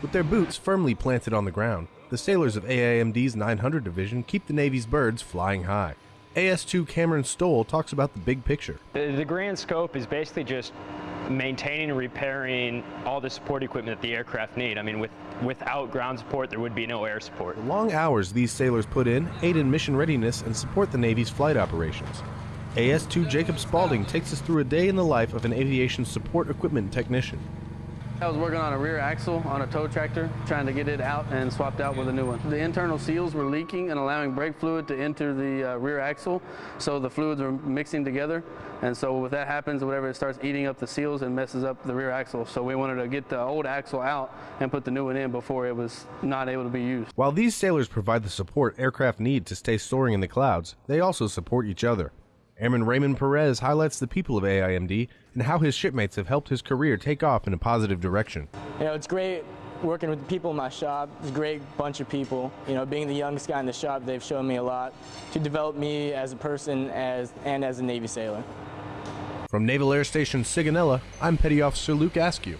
With their boots firmly planted on the ground, the sailors of AIMD's 900 Division keep the Navy's birds flying high. AS2 Cameron Stoll talks about the big picture. The, the grand scope is basically just maintaining and repairing all the support equipment that the aircraft need. I mean, with, without ground support, there would be no air support. The long hours these sailors put in aid in mission readiness and support the Navy's flight operations. AS2 Jacob Spaulding takes us through a day in the life of an aviation support equipment technician. I was working on a rear axle on a tow tractor, trying to get it out and swapped out with a new one. The internal seals were leaking and allowing brake fluid to enter the uh, rear axle, so the fluids were mixing together. And so if that happens, whatever, it starts eating up the seals and messes up the rear axle. So we wanted to get the old axle out and put the new one in before it was not able to be used. While these sailors provide the support aircraft need to stay soaring in the clouds, they also support each other. Airman Raymond Perez highlights the people of AIMD and how his shipmates have helped his career take off in a positive direction. You know, it's great working with the people in my shop. It's a great bunch of people. You know, being the youngest guy in the shop, they've shown me a lot to develop me as a person as and as a Navy sailor. From Naval Air Station Sigonella, I'm Petty Officer Luke Askew.